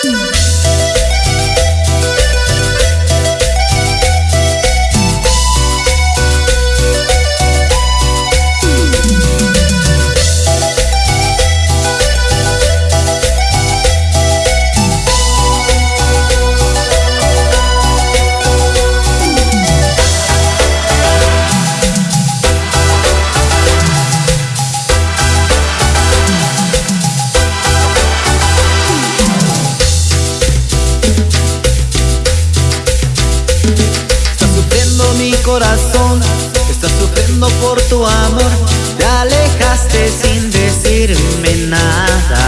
Thank. Corazón está sufriendo por tu amor. Te alejaste sin decirme nada.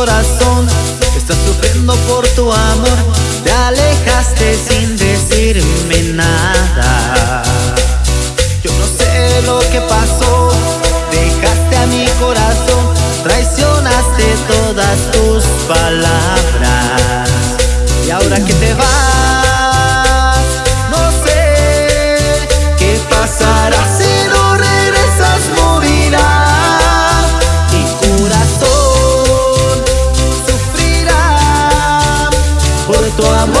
corazón. Está sufriendo por tu amor. Te alejaste sin decirme nada. Yo no sé lo que pasó. Dejaste a mi corazón. Traicionaste todas tus palabras. Y ahora que te vas tu amor.